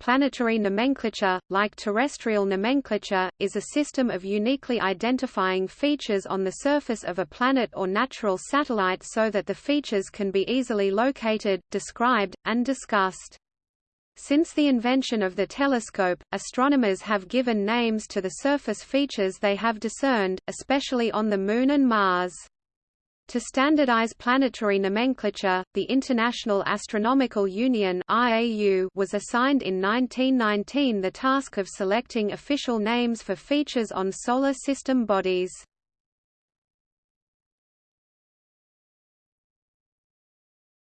Planetary nomenclature, like terrestrial nomenclature, is a system of uniquely identifying features on the surface of a planet or natural satellite so that the features can be easily located, described, and discussed. Since the invention of the telescope, astronomers have given names to the surface features they have discerned, especially on the Moon and Mars. To standardize planetary nomenclature, the International Astronomical Union (IAU) was assigned in 1919 the task of selecting official names for features on solar system bodies.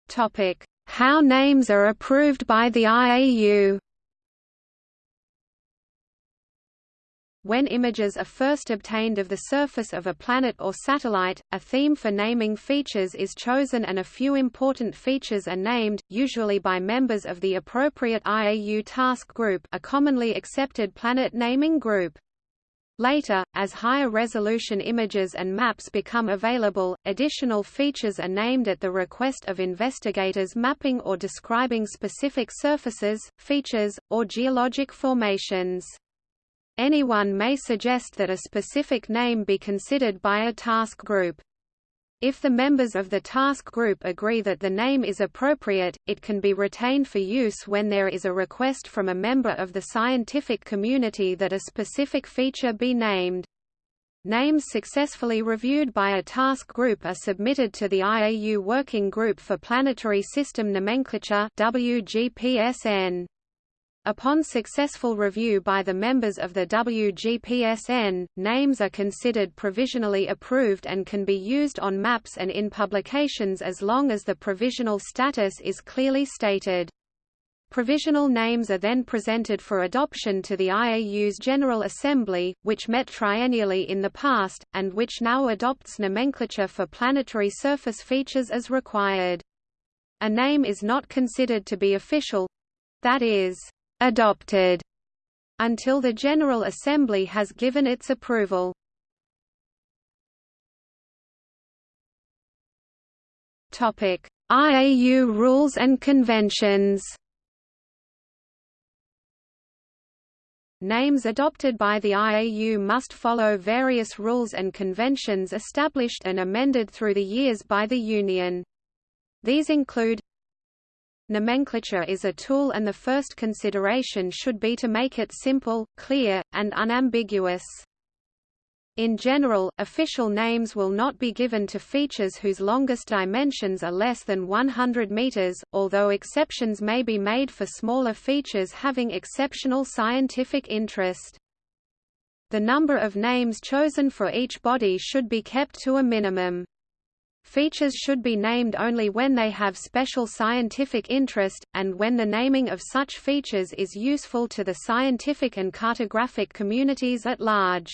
Topic: How names are approved by the IAU. When images are first obtained of the surface of a planet or satellite, a theme for naming features is chosen and a few important features are named, usually by members of the appropriate IAU task group a commonly accepted planet naming group. Later, as higher resolution images and maps become available, additional features are named at the request of investigators mapping or describing specific surfaces, features, or geologic formations. Anyone may suggest that a specific name be considered by a task group. If the members of the task group agree that the name is appropriate, it can be retained for use when there is a request from a member of the scientific community that a specific feature be named. Names successfully reviewed by a task group are submitted to the IAU Working Group for Planetary System Nomenclature WGPSN. Upon successful review by the members of the WGPSN, names are considered provisionally approved and can be used on maps and in publications as long as the provisional status is clearly stated. Provisional names are then presented for adoption to the IAU's General Assembly, which met triennially in the past, and which now adopts nomenclature for planetary surface features as required. A name is not considered to be official—that is, adopted until the General Assembly has given its approval. Topic: IAU rules and conventions. Names adopted by the IAU must follow various rules and conventions established and amended through the years by the Union. These include Nomenclature is a tool and the first consideration should be to make it simple, clear, and unambiguous. In general, official names will not be given to features whose longest dimensions are less than 100 meters, although exceptions may be made for smaller features having exceptional scientific interest. The number of names chosen for each body should be kept to a minimum. Features should be named only when they have special scientific interest, and when the naming of such features is useful to the scientific and cartographic communities at large.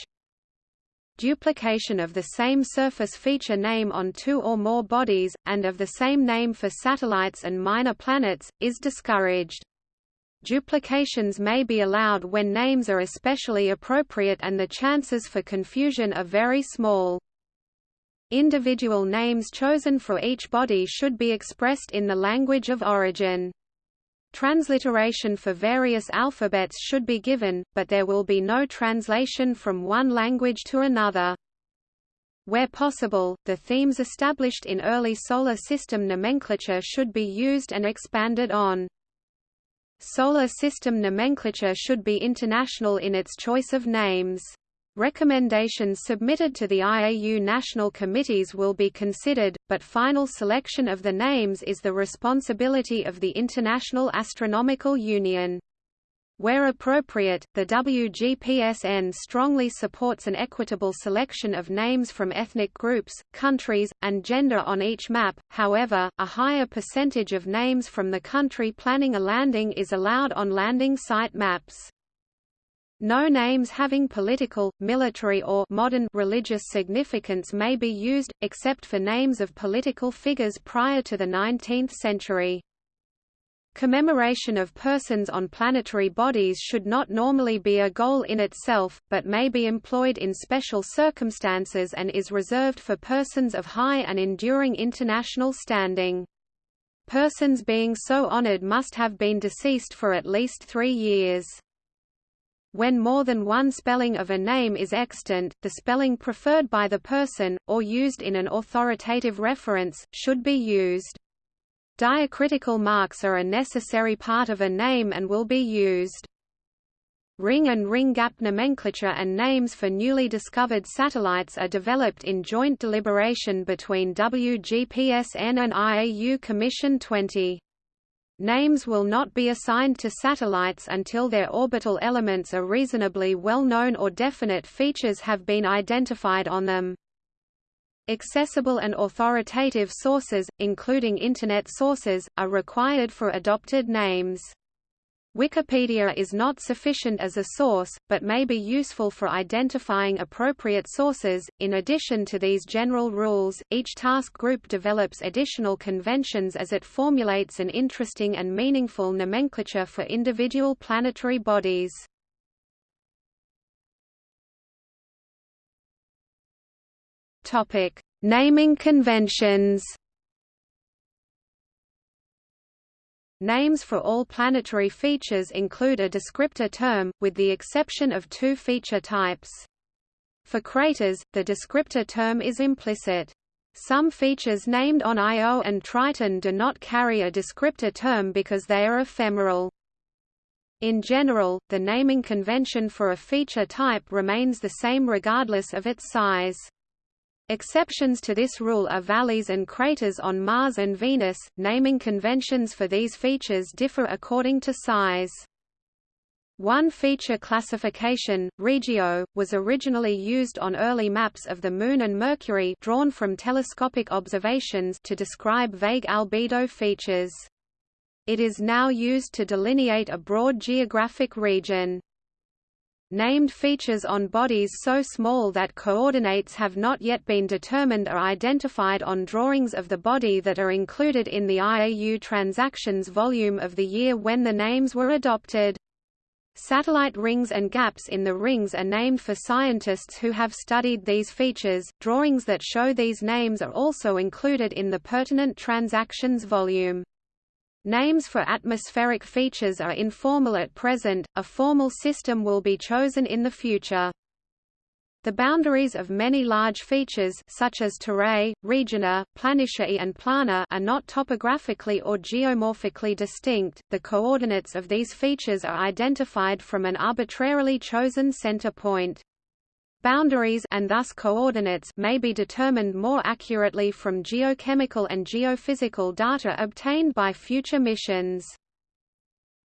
Duplication of the same surface feature name on two or more bodies, and of the same name for satellites and minor planets, is discouraged. Duplications may be allowed when names are especially appropriate and the chances for confusion are very small. Individual names chosen for each body should be expressed in the language of origin. Transliteration for various alphabets should be given, but there will be no translation from one language to another. Where possible, the themes established in early Solar System nomenclature should be used and expanded on. Solar System nomenclature should be international in its choice of names. Recommendations submitted to the IAU national committees will be considered, but final selection of the names is the responsibility of the International Astronomical Union. Where appropriate, the WGPSN strongly supports an equitable selection of names from ethnic groups, countries, and gender on each map, however, a higher percentage of names from the country planning a landing is allowed on landing site maps. No names having political, military or modern religious significance may be used, except for names of political figures prior to the 19th century. Commemoration of persons on planetary bodies should not normally be a goal in itself, but may be employed in special circumstances and is reserved for persons of high and enduring international standing. persons being so honored must have been deceased for at least three years. When more than one spelling of a name is extant, the spelling preferred by the person, or used in an authoritative reference, should be used. Diacritical marks are a necessary part of a name and will be used. Ring and ring gap nomenclature and names for newly discovered satellites are developed in joint deliberation between WGPSN and IAU Commission 20. Names will not be assigned to satellites until their orbital elements are reasonably well known or definite features have been identified on them. Accessible and authoritative sources, including Internet sources, are required for adopted names. Wikipedia is not sufficient as a source, but may be useful for identifying appropriate sources. In addition to these general rules, each task group develops additional conventions as it formulates an interesting and meaningful nomenclature for individual planetary bodies. Topic: Naming conventions. Names for all planetary features include a descriptor term, with the exception of two feature types. For craters, the descriptor term is implicit. Some features named on Io and Triton do not carry a descriptor term because they are ephemeral. In general, the naming convention for a feature type remains the same regardless of its size. Exceptions to this rule are valleys and craters on Mars and Venus. Naming conventions for these features differ according to size. One feature classification, Regio, was originally used on early maps of the Moon and Mercury drawn from telescopic observations to describe vague albedo features. It is now used to delineate a broad geographic region. Named features on bodies so small that coordinates have not yet been determined are identified on drawings of the body that are included in the IAU Transactions volume of the year when the names were adopted. Satellite rings and gaps in the rings are named for scientists who have studied these features. Drawings that show these names are also included in the pertinent transactions volume. Names for atmospheric features are informal at present, a formal system will be chosen in the future. The boundaries of many large features such as Terrae, Regina, Planitia and Plana are not topographically or geomorphically distinct. The coordinates of these features are identified from an arbitrarily chosen center point. Boundaries and thus coordinates may be determined more accurately from geochemical and geophysical data obtained by future missions.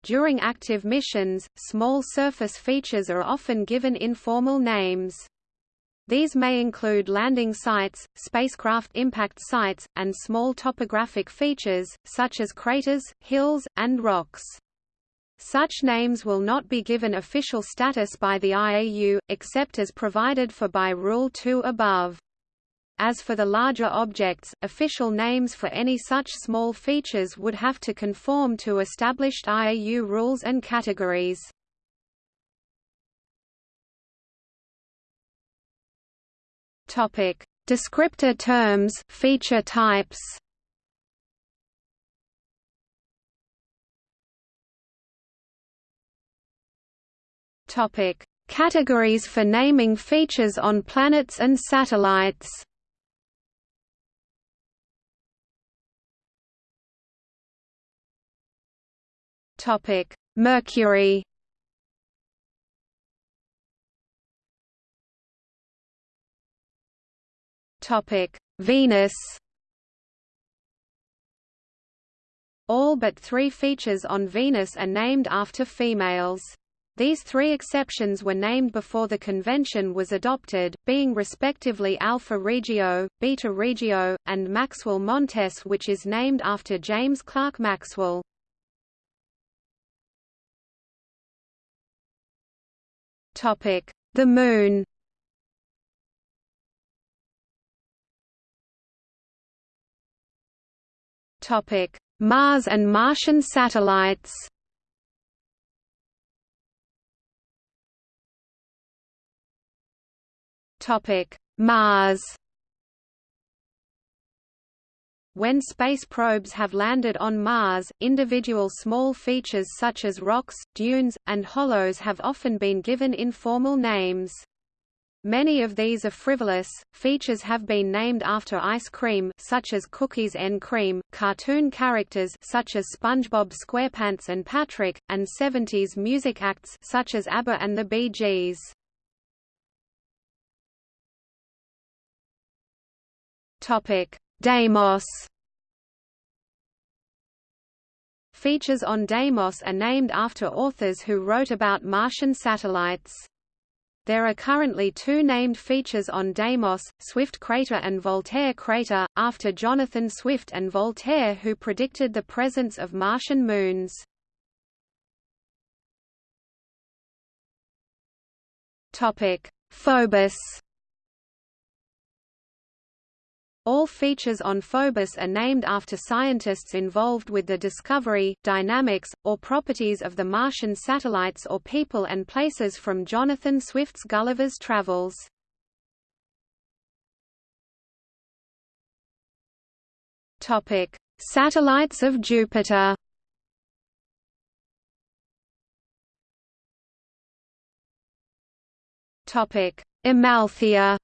During active missions, small surface features are often given informal names. These may include landing sites, spacecraft impact sites, and small topographic features, such as craters, hills, and rocks. Such names will not be given official status by the IAU, except as provided for by Rule 2 above. As for the larger objects, official names for any such small features would have to conform to established IAU rules and categories. Topic: Descriptor terms, feature types. Topic: Categories for naming features on planets and satellites. Topic: Mercury. Topic: Venus. All but three features on Venus are named after females. These three exceptions were named before the convention was adopted, being respectively Alpha Regio, Beta Regio, and Maxwell Montes which is named after James Clerk Maxwell. The Moon Mars and Martian satellites Topic: Mars. when space probes have landed on Mars, individual small features such as rocks, dunes, and hollows have often been given informal names. Many of these are frivolous. Features have been named after ice cream such as Cookies and Cream, cartoon characters such as SpongeBob SquarePants and Patrick, and 70s music acts such as ABBA and the Bee Gees. Topic: Deimos. Features on Deimos are named after authors who wrote about Martian satellites. There are currently two named features on Deimos, Swift Crater and Voltaire Crater, after Jonathan Swift and Voltaire who predicted the presence of Martian moons. Phobos All features on Phobos are named after scientists involved with the discovery, dynamics, or properties of the Martian satellites or people and places from Jonathan Swift's Gulliver's Travels. Topic: Satellites of Jupiter. Topic: Amalthea.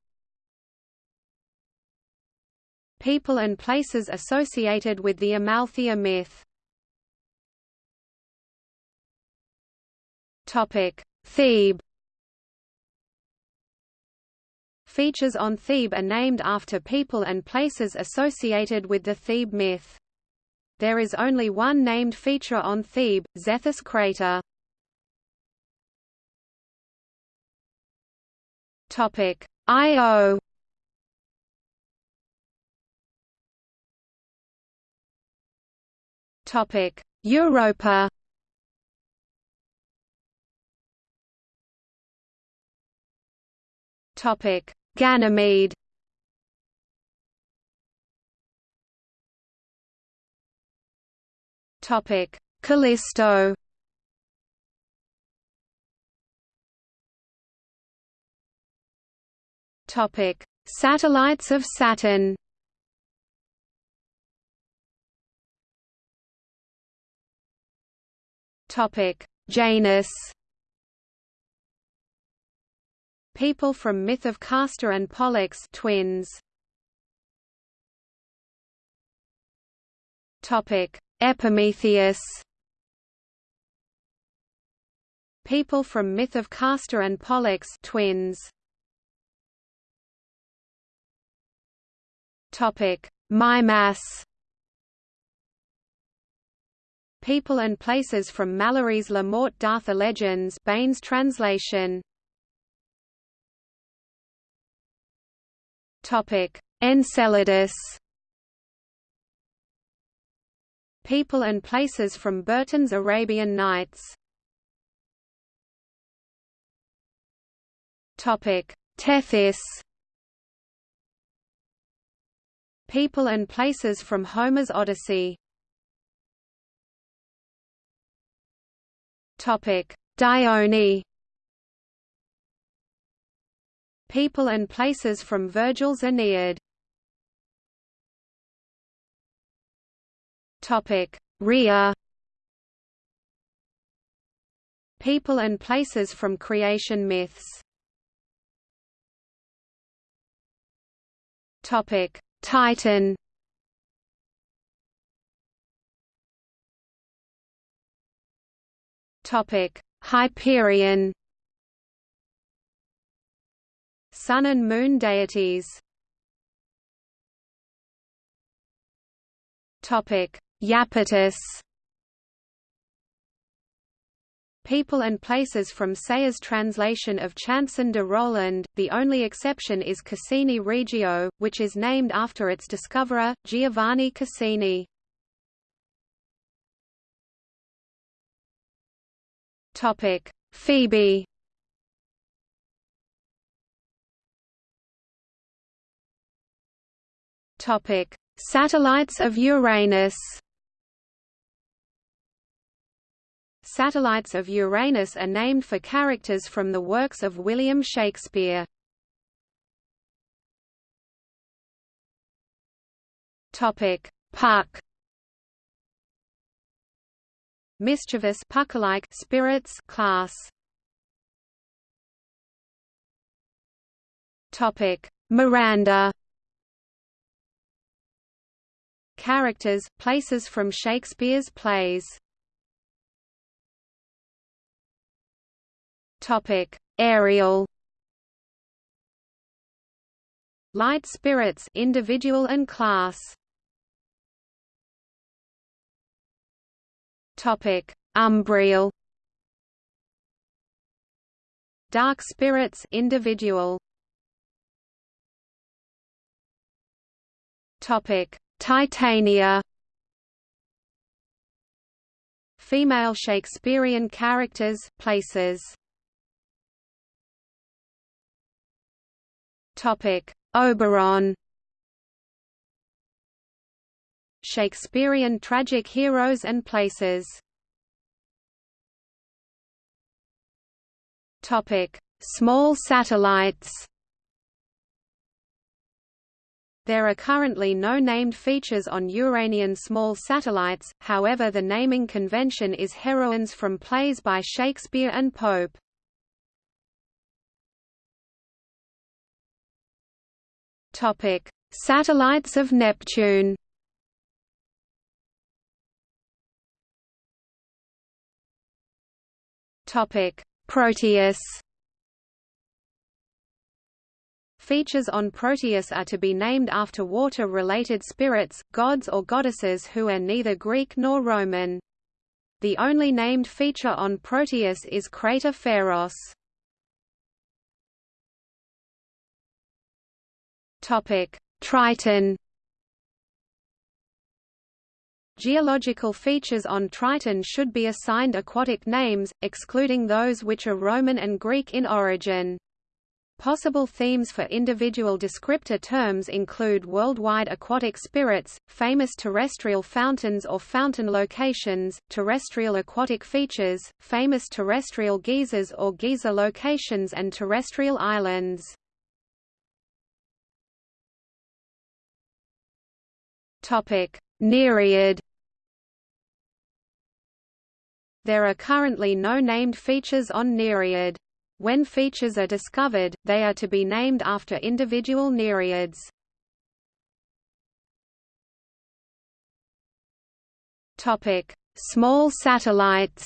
People and places associated with the Amalthea myth. Thebe Features on Thebe are named after people and places associated with the Thebe myth. There is only one named feature on Thebe, Zethus crater. Topic: Io Europa. Topic: Ganymede. Topic: Callisto. Topic: Satellites of Saturn. Topic: Janus. People from myth of Castor and Pollux twins. Topic: Epimetheus. People from myth of Castor and Pollux twins. Topic: Mimas. People and Places from Malory's La Morte d'Arthur Legends Baines translation. Topic: Enceladus. People and Places from Burton's Arabian Nights. Topic: Tethys. People and Places from Homer's Odyssey. Topic: Dione. People and places from Virgil's Aeneid. Topic: Rhea. People and places from creation myths. Topic: Titan. Topic: Hyperion. Sun and moon deities. Topic: Iapetus. People and places from Sayers' translation of Chanson de Roland, the only exception is Cassini Regio, which is named after its discoverer, Giovanni Cassini. Topic: Phoebe. Topic: Satellites of Uranus. Satellites of Uranus are named for characters from the works of William Shakespeare. Topic: Puck Mischievous puck-like spirits class. Topic Miranda. Characters, places from Shakespeare's plays. Topic Ariel. Light spirits individual and class Topic Umbriel Dark spirits individual Topic: Titania. Female Shakespearean characters, places. Topic: Oberon. Shakespearean tragic heroes and places. Topic: Small satellites. There are currently no named features on Uranian small satellites, however the naming convention is heroines from plays by Shakespeare and Pope. Satellites of Neptune Proteus Features on Proteus are to be named after water-related spirits, gods or goddesses who are neither Greek nor Roman. The only named feature on Proteus is crater Pharos. Topic: Triton. Geological features on Triton should be assigned aquatic names, excluding those which are Roman and Greek in origin. Possible themes for individual descriptor terms include worldwide aquatic spirits, famous terrestrial fountains or fountain locations, terrestrial aquatic features, famous terrestrial geysers or geyser locations and terrestrial islands. Nereid There are currently no named features on Nereid. When features are discovered, they are to be named after individual nereids. Topic: Small satellites.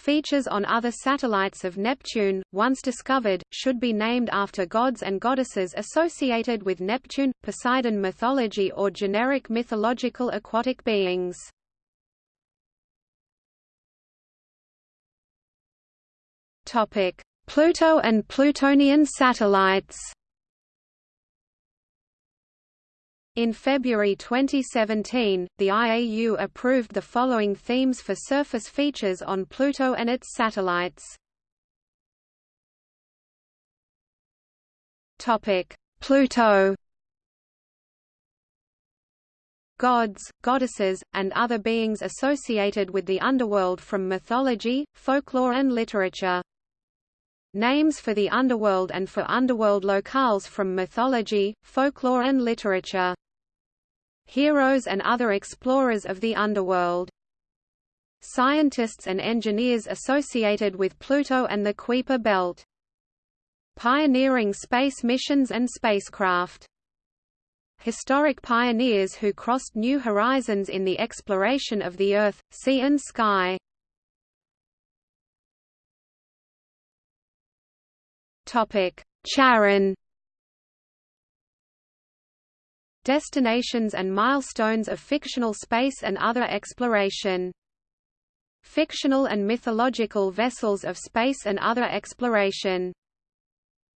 Features on other satellites of Neptune, once discovered, should be named after gods and goddesses associated with Neptune, Poseidon mythology or generic mythological aquatic beings. Pluto and Plutonian satellites. In February 2017, the IAU approved the following themes for surface features on Pluto and its satellites. Pluto gods, goddesses, and other beings associated with the underworld from mythology, folklore and literature. Names for the underworld and for underworld locales from mythology, folklore and literature. Heroes and other explorers of the underworld. Scientists and engineers associated with Pluto and the Kuiper Belt. Pioneering space missions and spacecraft. Historic pioneers who crossed new horizons in the exploration of the Earth, sea and sky. Topic: Charon. Destinations and milestones of fictional space and other exploration. Fictional and mythological vessels of space and other exploration.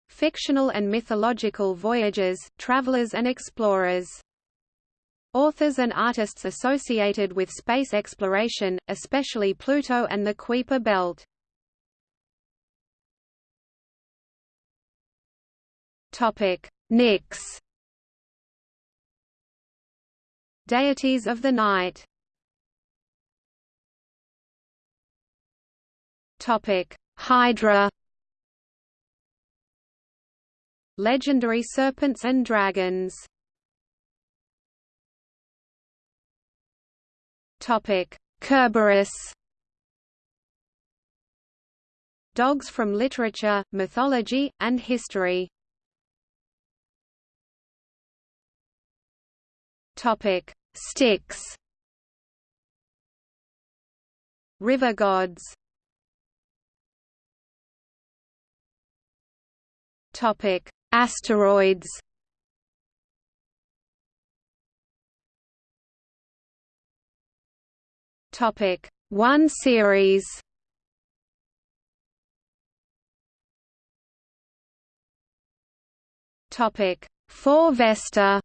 Fictional and mythological voyagers, travelers and explorers. Authors and artists associated with space exploration, especially Pluto and the Kuiper Belt. Topic: Nix. Deities of the night. Topic: Hydra Legendary serpents and dragons. Topic: Kerberos Dogs from literature, mythology, and history Topic: Styx. River gods. Topic: Asteroids. Topic: One Ceres. Topic: Four Vesta.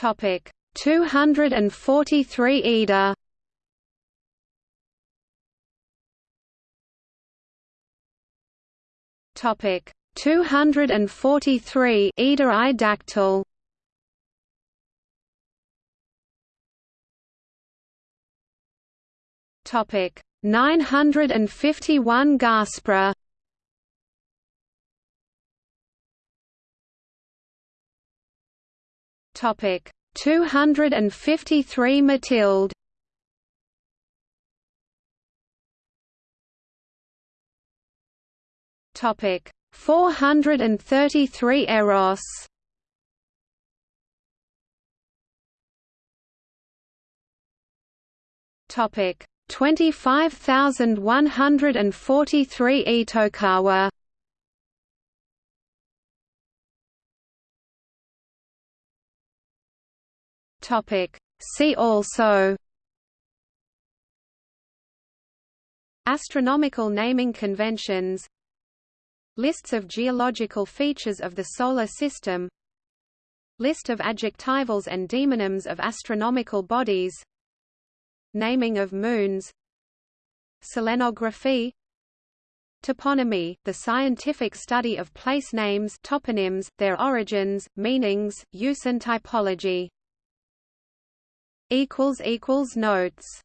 Topic: 243 Ida. Topic: 243 Ida dactyl. Topic 951 Gaspra Topic. 253 Mathilde Topic. 433 Eros. Topic. 25143 Itokawa Topic See also Astronomical naming conventions Lists of geological features of the Solar System List of adjectivals and demonyms of astronomical bodies Naming of moons Selenography Toponymy, the scientific study of place names toponyms, their origins, meanings, use and typology. Notes